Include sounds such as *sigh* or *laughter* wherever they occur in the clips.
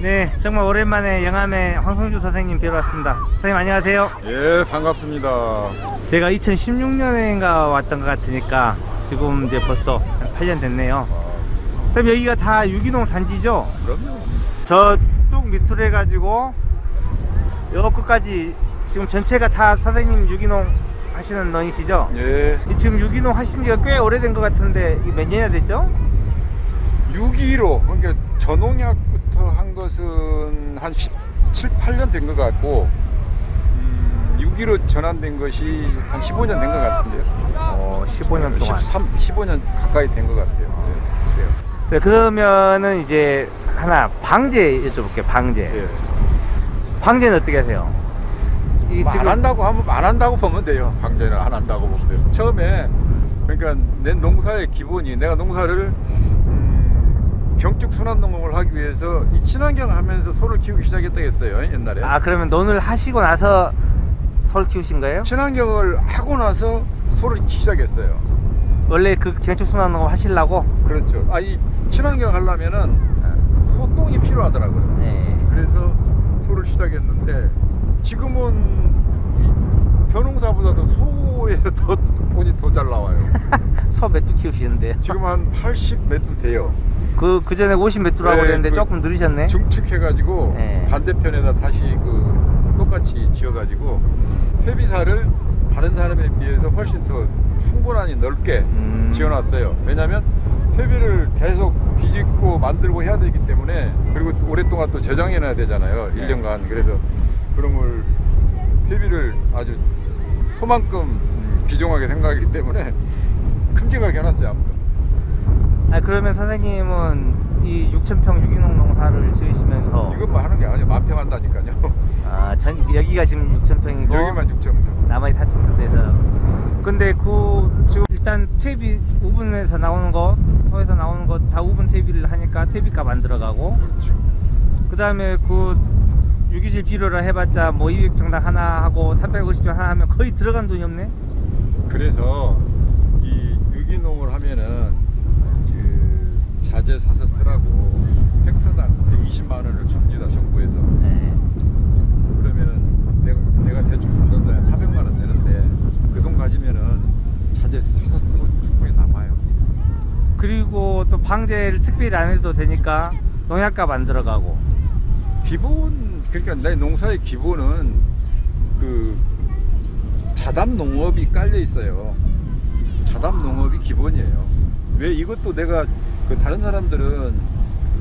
네, 정말 오랜만에 영암의 황성주 선생님 뵈러 왔습니다. 선생님 안녕하세요. 예, 반갑습니다. 제가 2016년인가 왔던 것 같으니까 지금 이제 벌써 한 8년 됐네요. 선생님 여기가 다 유기농 단지죠? 그럼요. 저뚝 밑으로 해가지고 여 끝까지 지금 전체가 다 선생님 유기농 하시는 넌이시죠? 예. 이 지금 유기농 하신 지가 꽤 오래된 것 같은데 몇 년이나 됐죠? 6.15, 그러니까 전농약부터 한 것은 한 17, 8년 된 것 같고, 음, 6.15 전환된 것이 한 15년 된 것 같은데요. 어, 15년 동안. 13, 15년 가까이 된 것 같아요. 네. 네, 그러면은 이제 하나 방제 여쭤볼게요. 방제. 예. 방제는 어떻게 하세요? 이 뭐안 한다고 하면 안 한다고 보면 돼요. 방제는 안 한다고 보면 돼요. 처음에 그러니까 내 농사의 기본이 내가 농사를 음, 경축 순환 농업을 하기 위해서 이 친환경 하면서 소를 키우기 시작했다 했어요 옛날에. 아 그러면 논을 하시고 나서 솔 키우신 거예요? 친환경을 하고 나서 소를 시작했어요. 원래 그 경축 순환 농업 하시려고? 그렇죠. 아 이 친환경 하려면은 소똥이 필요하더라고요. 네. 그래서 소를 시작했는데 지금은 이 벼농사보다도 소에서 더 돈이 더 잘 나와요. 소몇두 키우시는데요? 지금 한 80 매트 돼요. 그, 그 전에 50몇 두라고 네, 그랬는데 그 조금 늘으셨네? 중축해가지고 네. 반대편에다 다시 그 똑같이 지어가지고 퇴비사를 다른 사람에 비해서 훨씬 더 충분하니 넓게 음. 지어놨어요. 왜냐하면 퇴비를 계속 뒤집고 만들고 해야 되기 때문에 그리고 오랫동안 또 저장해놔야 되잖아요. 네. 1년간. 그래서 그런 걸 퇴비를 아주 소만큼 귀중하게 생각하기 때문에 *laughs* 큼직하게 해놨어요. 아무튼. 아 그러면 선생님은 이 6천평 유기농 농사를 지으시면서 이것만 하는 게 아니에요. 만평 한다니까요. 아, 전, 여기가 지금 6천평이고 여기만 6점이죠. 나머지 4천 대에서 근데 그 지금 일단 퇴비 우분에서 나오는 거 소에서 나오는 거 다 우분 퇴비를 하니까 퇴비값 안 들어가고 그렇죠. 그 다음에 그 유기질 비료를 해봤자 뭐 200평당 하나 하고 350평 하나 하면 거의 들어간 돈이 없네 그래서 이 유기농을 하면은 그 자재 사서 쓰라고 헥타당 120만 원을 줍니다 정부에서. 네. 그러면은 내가, 내가 대충 받는 돈에 400만 원 내는데 그 돈 가지면은 자재 사서 쓰고 충분히 남아요. 그리고 또 방제를 특별히 안 해도 되니까 농약값 안 들어가고. 기본 그러니까 내 농사의 기본은 그 자담 농업이 깔려 있어요. 자담 농업이 기본이에요. 왜 이것도 내가 그 다른 사람들은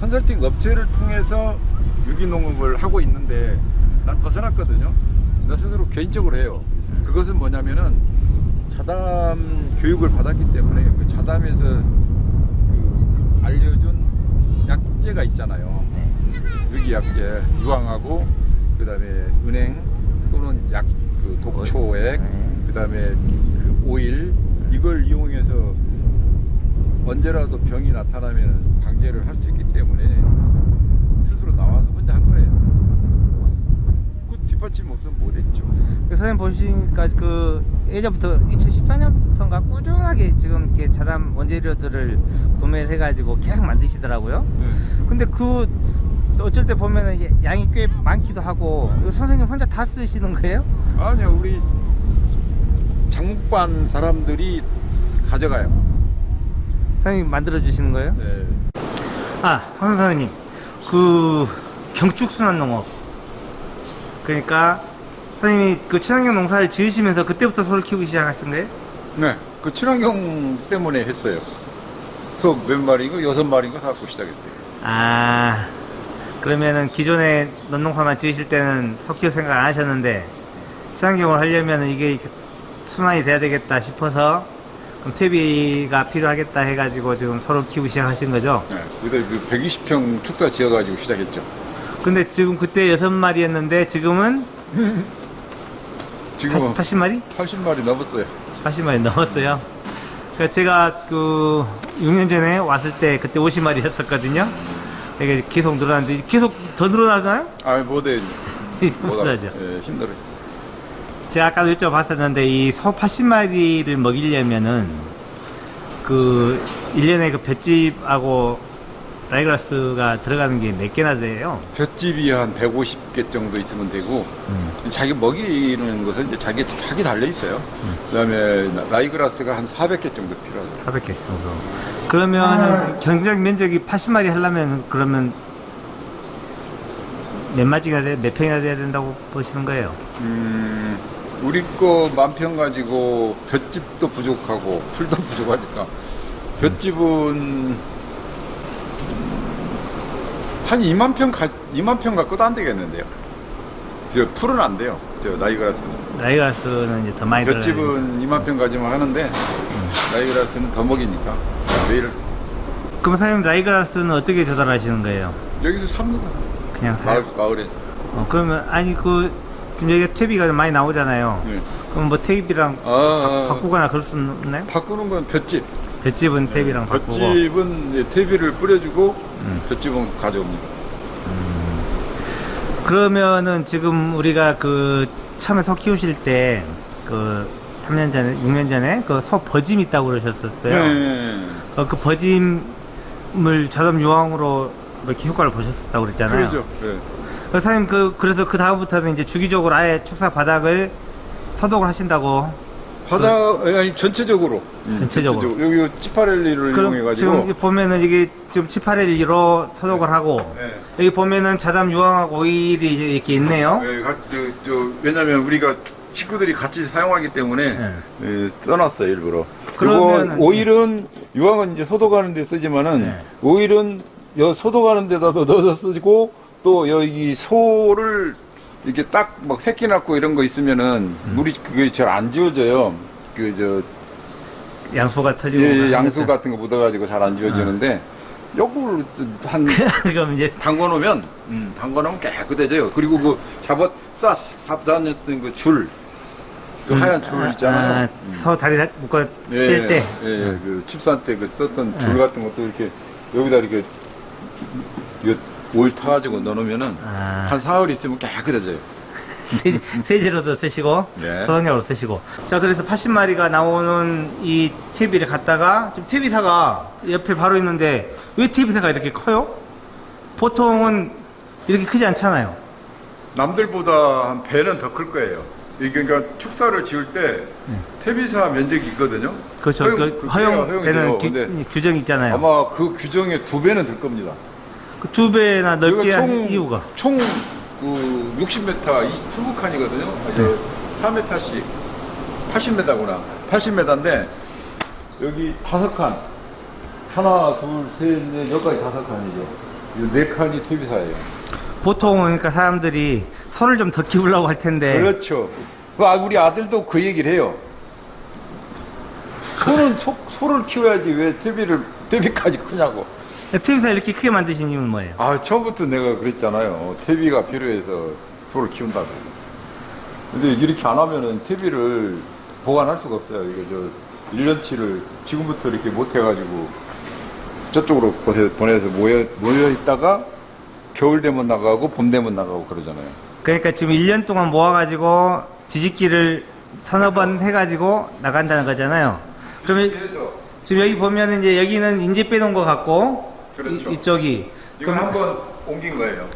컨설팅 업체를 통해서 유기농업을 하고 있는데 난 벗어났거든요. 나 스스로 개인적으로 해요. 그것은 뭐냐면은 자담 교육을 받았기 때문에 그 자담에서 그 알려준 약재가 있잖아요. 유기약재 유황하고 그 다음에 은행 또는 약 그 독초액 네. 그다음에 그 오일 이걸 이용해서 언제라도 병이 나타나면 방제를 할 수 있기 때문에 스스로 나와서 혼자 한 거예요. 그 뒷받침 없으면 못했죠. 그 선생님 보시니까 그 예전부터 2014년부터인가 꾸준하게 지금 이렇게 자담 원재료들을 구매를 해가지고 계속 만드시더라고요. 근데 그 어쩔 때 보면은 이게 양이 꽤 많기도 하고 선생님 혼자 다 쓰시는 거예요? 아니요 우리 장목반 사람들이 가져가요. 선생님 만들어 주시는 거예요? 네. 아, 황 선생님. 그 경축순환 농업. 그러니까 선생님이 그 친환경 농사를 지으시면서 그때부터 소를 키우기 시작하신 거예요? 네, 그 친환경 때문에 했어요. 소 몇 마리인가 여섯 마리인가 갖고 시작했대요. 아, 그러면은 기존에 논농사만 지으실 때는 소 키울 생각 안 하셨는데 친환경을 하려면 이게 순환이 돼야 되겠다 싶어서 그럼 퇴비가 필요하겠다 해가지고 지금 소를 키우기 시작하신 거죠? 네, 그때 그 120평 축사 지어가지고 시작했죠. 근데 지금 그때 여섯 마리였는데 지금은 지금은 80, 마리 80마리 넘었어요. 80마리 넘었어요. 그러니까 제가 그 6년 전에 왔을 때 그때 50마리였었거든요. 이게 계속 늘어났는데 계속 더 늘어나잖아요? 아, 못해. 힘들죠. *laughs* 예, 힘들어요. 제가 아까도 여쭤봤었는데 이 소 80마리를 먹이려면은 그 1년에 그 볏짚하고 라이그라스가 들어가는 게 몇 개나 돼요? 볏짚이 한 150개 정도 있으면 되고 음. 자기 먹이는 것은 이제 자기 자기 달려 있어요. 그다음에 라이그라스가 한 400개 정도 필요하죠. 400개 정도. 그러면 경작 면적이 80마리 하려면 그러면 몇 마리가 돼, 몇 평이나 돼야 된다고 보시는 거예요? 음, 우리 거 만평 가지고 볏짚도 부족하고 풀도 *laughs* 부족하니까 볏짚은 한 2만 평 가, 2만 평 갖고도 안 되겠는데요. 저 풀은 안 돼요. 저 라이그라스는. 라이그라스는 이제 더 많이. 볏짚은 2만 평 가지만 하는데 라이그라스는 더 먹이니까 매일 그럼 사장님 라이그라스는 어떻게 조달하시는 거예요? 여기서 삽니다. 그냥 마을 마을에. 어, 그러면 아니 그 지금 여기가 퇴비가 많이 나오잖아요. 네. 그럼 뭐 퇴비랑 아, 아, 아. 바꾸거나 그럴 수 없나요? 바꾸는 건 볏집. 볏집은 퇴비랑 바꾸고 볏집은 퇴비를 뿌려주고 음. 볏집은 가져옵니다. 그러면은 지금 우리가 그 처음에 소 키우실 때그 3년 전에 6년 전에 그소 버짐 있다고 그러셨었어요. 네. 어, 그 버짐을 저렴 유황으로 이렇게 효과를 보셨다고 그랬잖아요. 그러죠. 네. 그 사장님 그 그래서 그 다음부터는 이제 주기적으로 아예 축사 바닥을 소독을 하신다고. 바다 아니 전체적으로 전체적으로. 여기 치파렐리를 이용해 지금 가지고 여기 보면은 이게 지금 781로 소독을 하고 네. 여기 보면은 자담 유황하고 오일이 이렇게 있네요. 네, 가- 저, 저, 왜냐면 우리가 식구들이 같이 사용하기 때문에 네. 예, 써놨어요 일부러. 그리고 오일은 유황은 이제 소독하는 데 쓰지만은 네. 오일은 여 소독하는 데다도 넣어서 쓰고 또 여기 소를 이렇게 딱 막 새끼 낳고 이런 거 있으면은 음. 물이 그게 잘 안 지워져요. 그 저 양수가 터지고. 예, 예, 양수. 같은 거 묻어가지고 잘 안 지워지는데 요걸 한 *laughs* 그럼 이제 담궈 놓으면 음, 담궈 놓으면 깨끗해져요. 그리고 그 잡아 싸 잡다녔던 그 줄, 그 하얀 줄 있잖아요. 아, 소 다리 다 묶어 예, 뗄 때. 예, 예, 그 칩산 때 그 썼던 줄 예. 같은 것도 이렇게 여기다 이렇게 요 오일 타가지고 넣어놓으면은 아, 한 사흘 있으면 깨끗해져요. *laughs* 세, 세제로도 쓰시고 네. 소독약으로 쓰시고. 자 그래서 80마리가 나오는 이 퇴비를 갖다가 지금 퇴비사가 옆에 바로 있는데 왜 퇴비사가 이렇게 커요? 보통은 이렇게 크지 않잖아요. 남들보다 한 배는 더 클 거예요. 이게 그러니까 축사를 지을 때 퇴비사 면적이 있거든요. 그렇죠. 허용- 그그 허용되는. 규, 규정이 있잖아요. 아마 그 규정의 두 배는 될 겁니다. 그 두 배나 넓게 한 이유가. 총, 그 60m, 20칸이거든요. 네. 4m씩 80m구나. 80m인데 여기 다섯 칸. 하나, 둘, 셋, 넷, 여기까지 다섯 칸이죠. 이네 칸이 퇴비사예요. 보통은 그러니까 사람들이 소를 좀 더 키우려고 할 텐데 그렇죠. 그 아, 우리 아들도 그 얘기를 해요. 소는 소, 소를 키워야지 왜 퇴비를 퇴비까지 크냐고. 퇴비사 이렇게 크게 만드신 이유는 뭐예요? 아, 처음부터 내가 그랬잖아요. 퇴비가 필요해서 소를 키운다고. 근데 이렇게 안 하면은 퇴비를 보관할 수가 없어요. 이게 저 1년치를 지금부터 이렇게 못 해가지고 저쪽으로 보내- 보내서 모여, 모여 있다가 겨울 되면 나가고 봄 되면 나가고 그러잖아요. 그러니까 지금 1년 동안 모아가지고 뒤집기를 서너 번 해가지고 나간다는 거잖아요. 그러면 지금 여기 보면은 이제 여기는 인제 빼놓은 것 같고 그렇죠. 이, 쪽이 이건 한번 옮긴 거예요.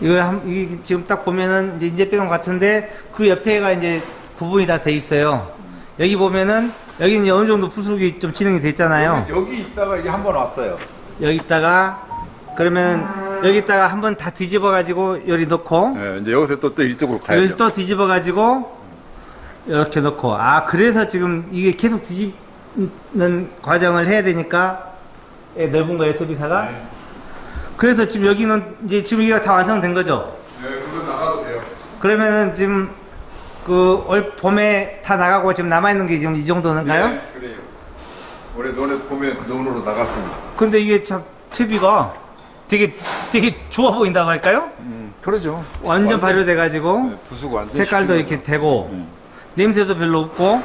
이거 한, 이 지금 딱 보면은 이제 인제 빼놓은 것 같은데 그 옆에가 이제 구분이 다 돼 있어요. 여기 보면은 여기는 어느 정도 부숙이 좀 진행이 됐잖아요. 여기, 여기 있다가 이게 한 번 왔어요. 여기 있다가 그러면 여기 있다가 한번 다 뒤집어 가지고 여기 넣고 네, 이제 여기서 또, 또 이쪽으로 가야죠. 여기 또 뒤집어 가지고 이렇게 넣고 아 그래서 지금 이게 계속 뒤집는 과정을 해야 되니까 예, 넓은 거예요 소비사가 네. 그래서 지금 여기는 이제 지금 이게 다 완성된 거죠 네, 그거 나가도 돼요. 그러면은 지금 그 올 봄에 다 나가고 지금 남아 있는 게 지금 이 정도인가요? 네, 그래요. 올해 논에 봄에 논으로 나갔습니다. 근데 이게 참 TV가 되게 되게 좋아 보인다고 할까요? 음, 그러죠. 완전 발효돼 가지고 네, 부수고 색깔도. 이렇게 되고 음. 냄새도 별로 없고